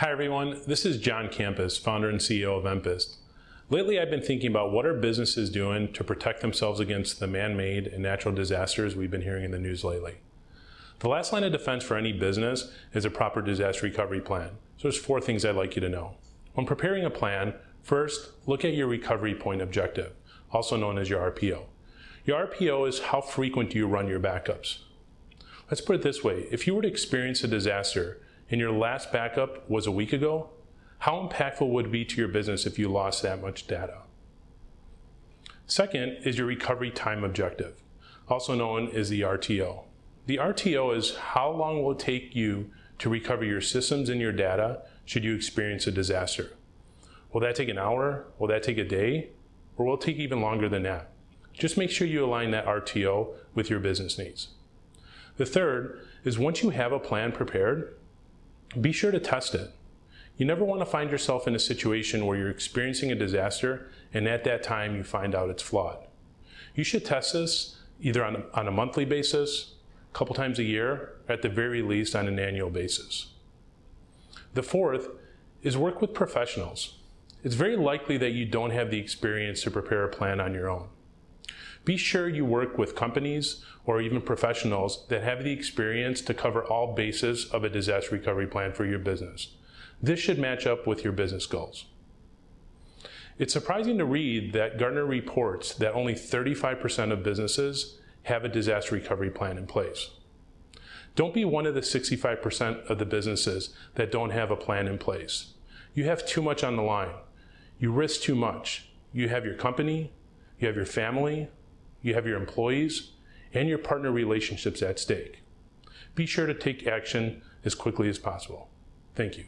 Hi everyone, this is John Campus, founder and CEO of Empist. Lately I've been thinking about what are businesses doing to protect themselves against the man-made and natural disasters we've been hearing in the news lately. The last line of defense for any business is a proper disaster recovery plan. So there's four things I'd like you to know. When preparing a plan, first look at your recovery point objective, also known as your RPO. Your RPO is how frequent do you run your backups. Let's put it this way, if you were to experience a disaster, and your last backup was a week ago, how impactful would it be to your business if you lost that much data? Second is your recovery time objective, also known as the RTO. The RTO is how long will it take you to recover your systems and your data should you experience a disaster. Will that take an hour? Will that take a day? Or will it take even longer than that? Just make sure you align that RTO with your business needs. The third is once you have a plan prepared, be sure to test it. You never want to find yourself in a situation where you're experiencing a disaster and at that time you find out it's flawed. You should test this either on a, on a monthly basis, a couple times a year, at the very least on an annual basis. The fourth is work with professionals. It's very likely that you don't have the experience to prepare a plan on your own. Be sure you work with companies or even professionals that have the experience to cover all bases of a disaster recovery plan for your business. This should match up with your business goals. It's surprising to read that Gartner reports that only 35% of businesses have a disaster recovery plan in place. Don't be one of the 65% of the businesses that don't have a plan in place. You have too much on the line. You risk too much. You have your company, you have your family, you have your employees and your partner relationships at stake. Be sure to take action as quickly as possible. Thank you.